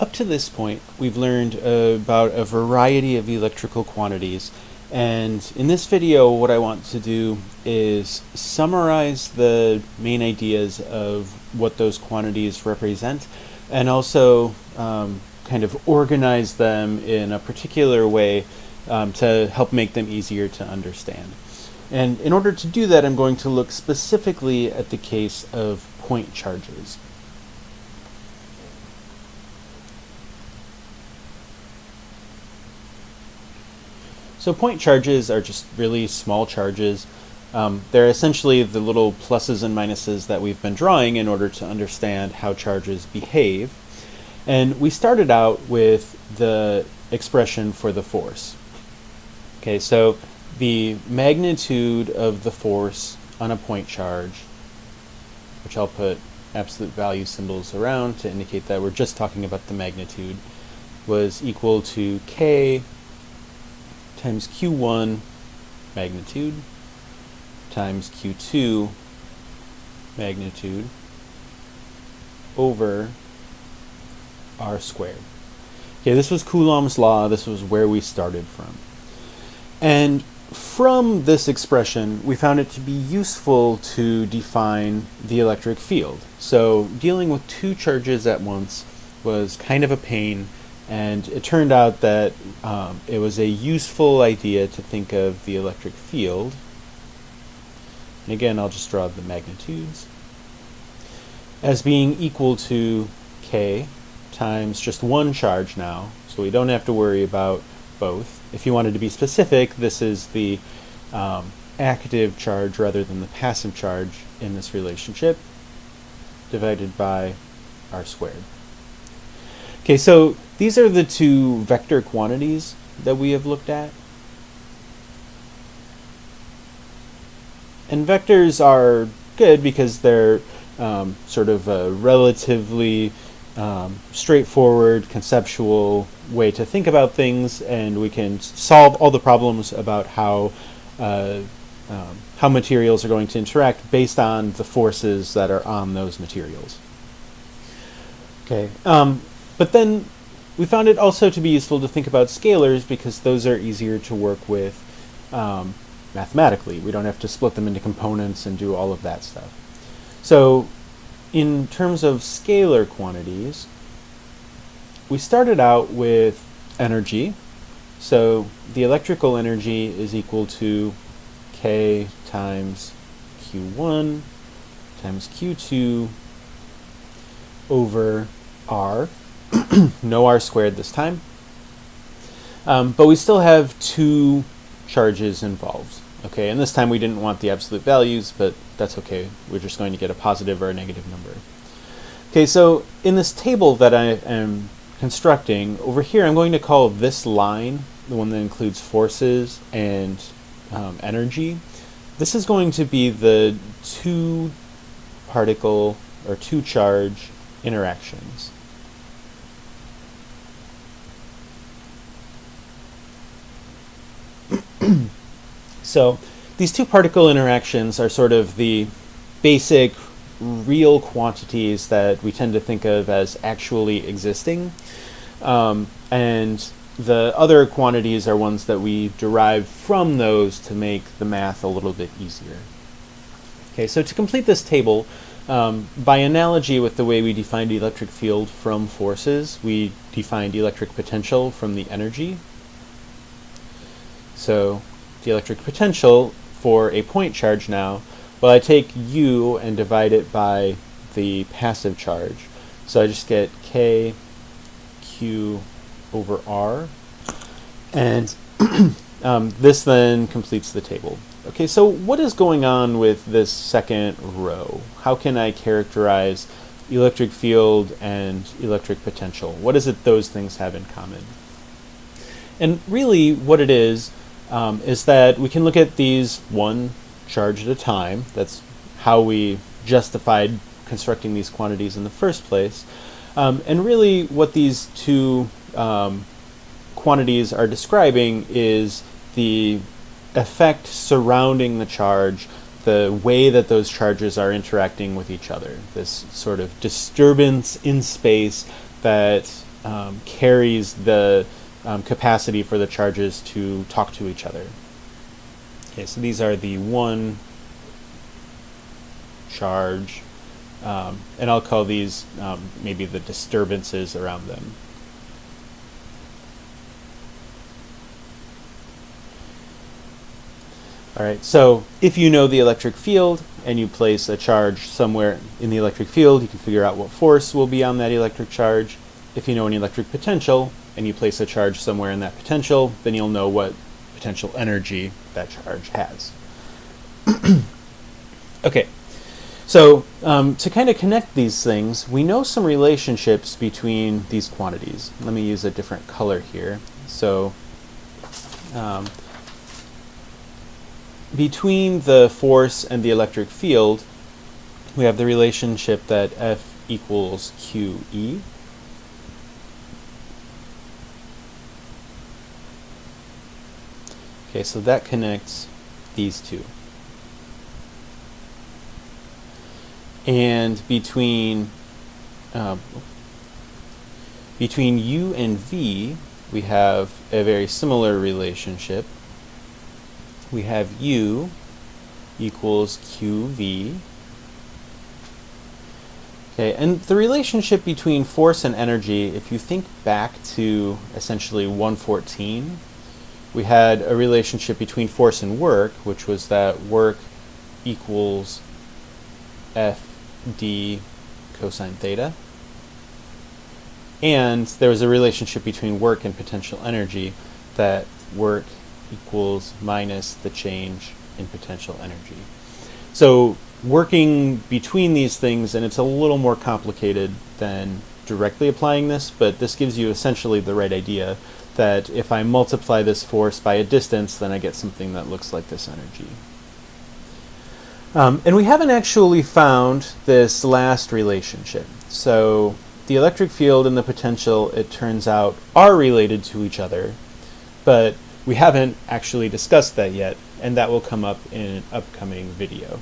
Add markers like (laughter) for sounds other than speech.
Up to this point, we've learned uh, about a variety of electrical quantities, and in this video what I want to do is summarize the main ideas of what those quantities represent, and also um, kind of organize them in a particular way um, to help make them easier to understand. And in order to do that, I'm going to look specifically at the case of point charges. So point charges are just really small charges. Um, they're essentially the little pluses and minuses that we've been drawing in order to understand how charges behave. And we started out with the expression for the force. Okay, so the magnitude of the force on a point charge, which I'll put absolute value symbols around to indicate that we're just talking about the magnitude, was equal to k times q1 magnitude times q2 magnitude over r squared. Okay, this was Coulomb's law. This was where we started from. And from this expression, we found it to be useful to define the electric field. So dealing with two charges at once was kind of a pain, and it turned out that um, it was a useful idea to think of the electric field. And again, I'll just draw the magnitudes as being equal to k times just one charge now, so we don't have to worry about both. If you wanted to be specific, this is the um, active charge rather than the passive charge in this relationship divided by r squared. Okay, so these are the two vector quantities that we have looked at. And vectors are good because they're um, sort of a relatively um, straightforward, conceptual way to think about things, and we can solve all the problems about how uh, um, how materials are going to interact based on the forces that are on those materials. Okay, um, but then we found it also to be useful to think about scalars because those are easier to work with um, mathematically. We don't have to split them into components and do all of that stuff. So in terms of scalar quantities, we started out with energy. So the electrical energy is equal to K times Q1 times Q2 over R. (clears throat) no R squared this time. Um, but we still have two charges involved. Okay, and this time we didn't want the absolute values, but that's okay. We're just going to get a positive or a negative number. Okay, so in this table that I am constructing, over here I'm going to call this line, the one that includes forces and um, energy, this is going to be the two particle or two charge interactions. So these two particle interactions are sort of the basic real quantities that we tend to think of as actually existing. Um, and the other quantities are ones that we derive from those to make the math a little bit easier. Okay, so to complete this table, um, by analogy with the way we defined electric field from forces, we defined electric potential from the energy. So the electric potential for a point charge now, well I take U and divide it by the passive charge. So I just get K Q over R. And (coughs) um, this then completes the table. Okay, so what is going on with this second row? How can I characterize electric field and electric potential? What is it those things have in common? And really what it is um, is that we can look at these one charge at a time. That's how we justified constructing these quantities in the first place. Um, and really what these two um, quantities are describing is the effect surrounding the charge, the way that those charges are interacting with each other, this sort of disturbance in space that um, carries the um, capacity for the charges to talk to each other. Okay, so these are the one charge, um, and I'll call these um, maybe the disturbances around them. All right, so if you know the electric field and you place a charge somewhere in the electric field, you can figure out what force will be on that electric charge. If you know an electric potential and you place a charge somewhere in that potential, then you'll know what potential energy that charge has. (clears throat) okay, so um, to kind of connect these things, we know some relationships between these quantities. Let me use a different color here. So um, between the force and the electric field, we have the relationship that F equals QE. Okay, so that connects these two. And between uh, between U and V, we have a very similar relationship we have U equals QV. Okay, and the relationship between force and energy, if you think back to essentially 114, we had a relationship between force and work, which was that work equals FD cosine theta. And there was a relationship between work and potential energy that work equals minus the change in potential energy. So working between these things, and it's a little more complicated than directly applying this, but this gives you essentially the right idea that if I multiply this force by a distance, then I get something that looks like this energy. Um, and we haven't actually found this last relationship. So the electric field and the potential, it turns out, are related to each other, but we haven't actually discussed that yet, and that will come up in an upcoming video.